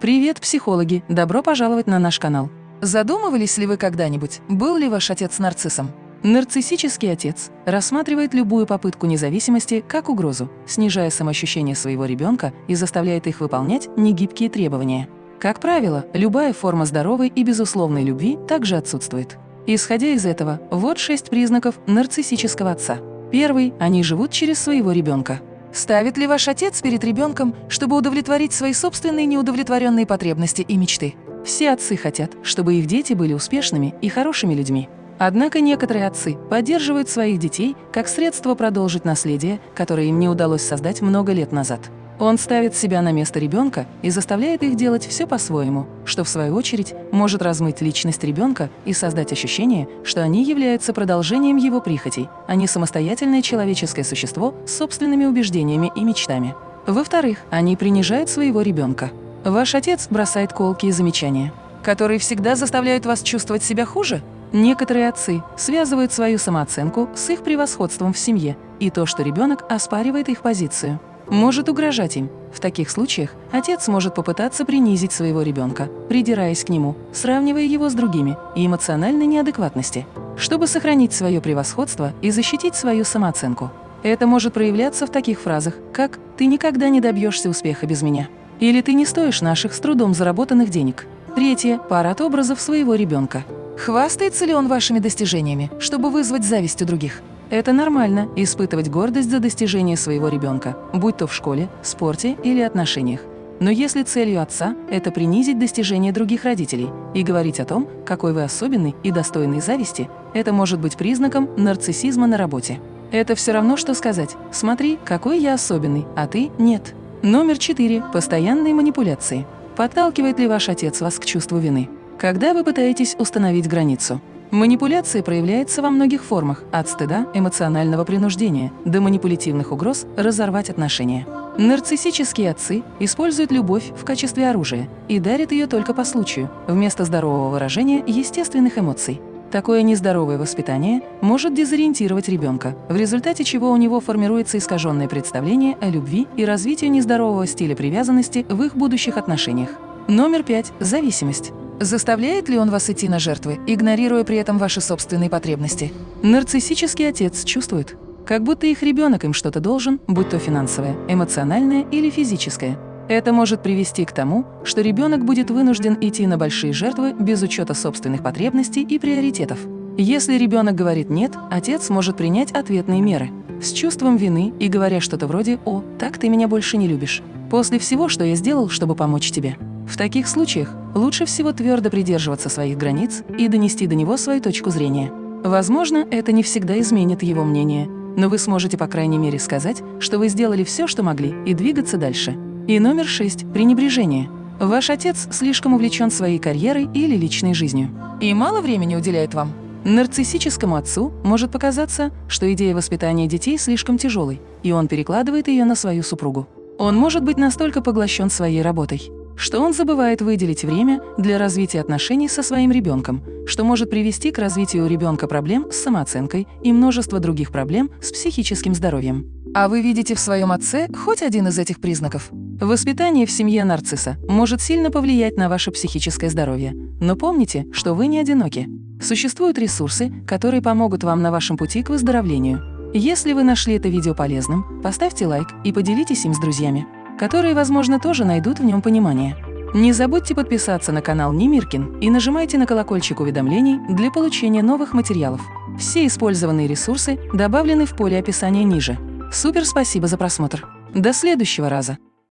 Привет, психологи! Добро пожаловать на наш канал. Задумывались ли вы когда-нибудь, был ли ваш отец нарциссом? Нарциссический отец рассматривает любую попытку независимости как угрозу, снижая самоощущение своего ребенка и заставляет их выполнять негибкие требования. Как правило, любая форма здоровой и безусловной любви также отсутствует. Исходя из этого, вот шесть признаков нарциссического отца. Первый – они живут через своего ребенка. Ставит ли ваш отец перед ребенком, чтобы удовлетворить свои собственные неудовлетворенные потребности и мечты? Все отцы хотят, чтобы их дети были успешными и хорошими людьми. Однако некоторые отцы поддерживают своих детей как средство продолжить наследие, которое им не удалось создать много лет назад. Он ставит себя на место ребенка и заставляет их делать все по-своему, что в свою очередь может размыть личность ребенка и создать ощущение, что они являются продолжением его прихотей, а не самостоятельное человеческое существо с собственными убеждениями и мечтами. Во-вторых, они принижают своего ребенка. Ваш отец бросает колки и замечания, которые всегда заставляют вас чувствовать себя хуже, Некоторые отцы связывают свою самооценку с их превосходством в семье и то, что ребенок оспаривает их позицию. Может угрожать им. В таких случаях отец может попытаться принизить своего ребенка, придираясь к нему, сравнивая его с другими и эмоциональной неадекватности, чтобы сохранить свое превосходство и защитить свою самооценку. Это может проявляться в таких фразах, как «ты никогда не добьешься успеха без меня» или «ты не стоишь наших с трудом заработанных денег». Третье – парад образов своего ребенка. Хвастается ли он вашими достижениями, чтобы вызвать зависть у других? Это нормально – испытывать гордость за достижения своего ребенка, будь то в школе, спорте или отношениях. Но если целью отца – это принизить достижения других родителей и говорить о том, какой вы особенный и достойный зависти, это может быть признаком нарциссизма на работе. Это все равно, что сказать «смотри, какой я особенный, а ты – нет». Номер четыре – постоянные манипуляции. Подталкивает ли ваш отец вас к чувству вины? Когда вы пытаетесь установить границу? Манипуляция проявляется во многих формах, от стыда, эмоционального принуждения до манипулятивных угроз разорвать отношения. Нарциссические отцы используют любовь в качестве оружия и дарят ее только по случаю, вместо здорового выражения естественных эмоций. Такое нездоровое воспитание может дезориентировать ребенка, в результате чего у него формируется искаженное представление о любви и развитию нездорового стиля привязанности в их будущих отношениях. Номер пять. Зависимость. Заставляет ли он вас идти на жертвы, игнорируя при этом ваши собственные потребности? Нарциссический отец чувствует, как будто их ребенок им что-то должен, будь то финансовое, эмоциональное или физическое. Это может привести к тому, что ребенок будет вынужден идти на большие жертвы без учета собственных потребностей и приоритетов. Если ребенок говорит «нет», отец может принять ответные меры с чувством вины и говоря что-то вроде «О, так ты меня больше не любишь. После всего, что я сделал, чтобы помочь тебе». В таких случаях лучше всего твердо придерживаться своих границ и донести до него свою точку зрения. Возможно, это не всегда изменит его мнение, но вы сможете по крайней мере сказать, что вы сделали все, что могли, и двигаться дальше. И номер шесть – пренебрежение. Ваш отец слишком увлечен своей карьерой или личной жизнью и мало времени уделяет вам. Нарциссическому отцу может показаться, что идея воспитания детей слишком тяжелой, и он перекладывает ее на свою супругу. Он может быть настолько поглощен своей работой, что он забывает выделить время для развития отношений со своим ребенком, что может привести к развитию у ребенка проблем с самооценкой и множество других проблем с психическим здоровьем. А вы видите в своем отце хоть один из этих признаков? Воспитание в семье нарцисса может сильно повлиять на ваше психическое здоровье. Но помните, что вы не одиноки. Существуют ресурсы, которые помогут вам на вашем пути к выздоровлению. Если вы нашли это видео полезным, поставьте лайк и поделитесь им с друзьями которые, возможно, тоже найдут в нем понимание. Не забудьте подписаться на канал Немиркин и нажимайте на колокольчик уведомлений для получения новых материалов. Все использованные ресурсы добавлены в поле описания ниже. Супер спасибо за просмотр. До следующего раза!